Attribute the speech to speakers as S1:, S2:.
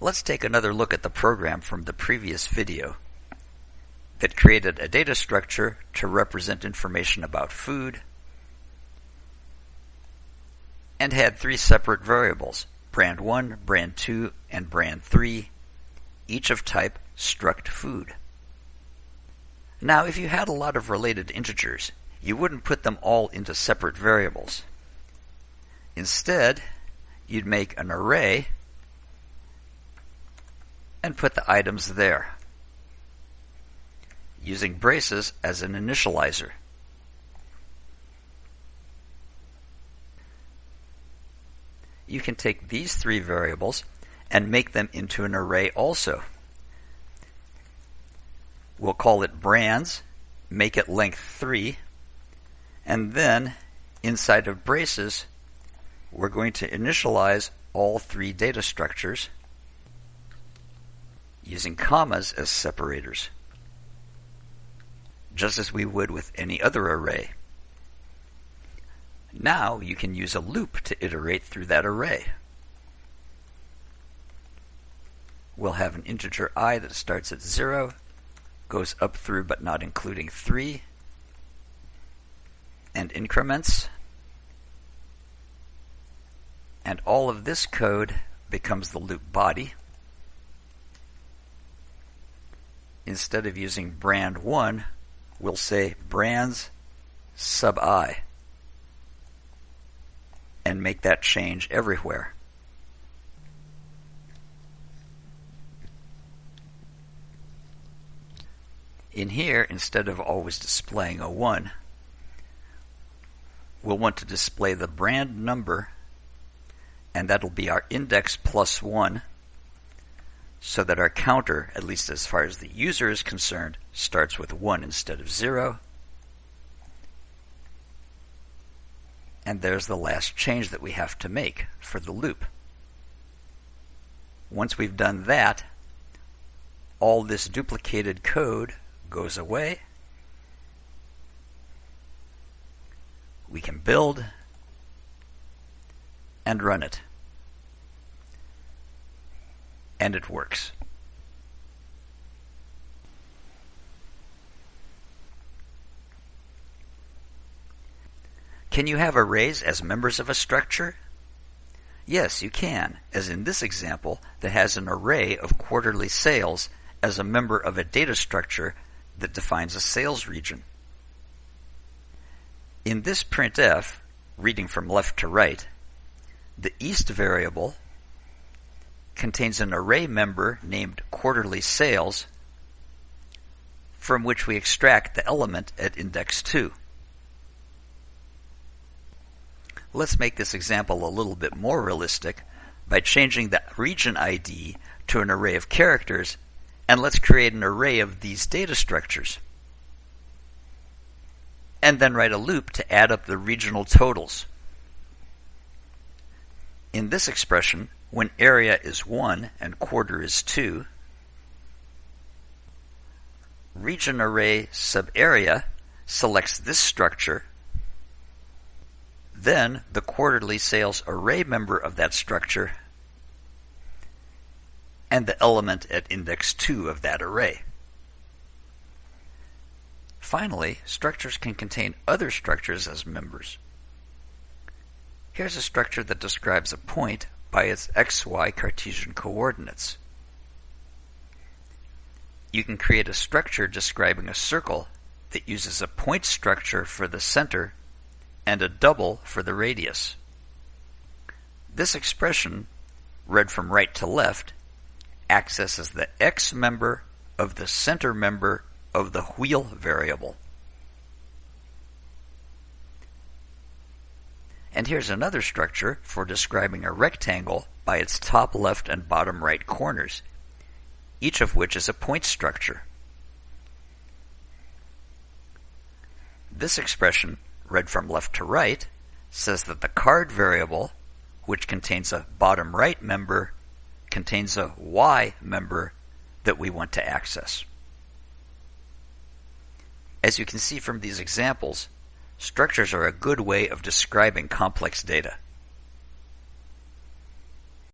S1: Let's take another look at the program from the previous video that created a data structure to represent information about food and had three separate variables, brand 1, brand 2, and brand 3, each of type struct food. Now, if you had a lot of related integers, you wouldn't put them all into separate variables. Instead, you'd make an array and put the items there, using braces as an initializer. You can take these three variables and make them into an array also. We'll call it brands, make it length 3, and then inside of braces, we're going to initialize all three data structures using commas as separators, just as we would with any other array. Now you can use a loop to iterate through that array. We'll have an integer i that starts at 0, goes up through but not including 3, and increments. And all of this code becomes the loop body. Instead of using brand 1, we'll say brands sub i and make that change everywhere. In here, instead of always displaying a 1, we'll want to display the brand number, and that'll be our index plus 1, so that our counter, at least as far as the user is concerned, starts with 1 instead of 0. And there's the last change that we have to make for the loop. Once we've done that, all this duplicated code goes away. We can build and run it. And it works. Can you have arrays as members of a structure? Yes, you can, as in this example that has an array of quarterly sales as a member of a data structure that defines a sales region. In this printf, reading from left to right, the east variable contains an array member named quarterly sales from which we extract the element at index 2. Let's make this example a little bit more realistic by changing the region ID to an array of characters and let's create an array of these data structures. And then write a loop to add up the regional totals. In this expression, when area is 1 and quarter is 2, region array subarea selects this structure, then the quarterly sales array member of that structure and the element at index 2 of that array. Finally, structures can contain other structures as members. Here's a structure that describes a point by its xy Cartesian coordinates. You can create a structure describing a circle that uses a point structure for the center and a double for the radius. This expression, read from right to left, accesses the x member of the center member of the wheel variable. And here's another structure for describing a rectangle by its top left and bottom right corners, each of which is a point structure. This expression, read from left to right, says that the card variable, which contains a bottom right member contains a Y member that we want to access. As you can see from these examples, structures are a good way of describing complex data.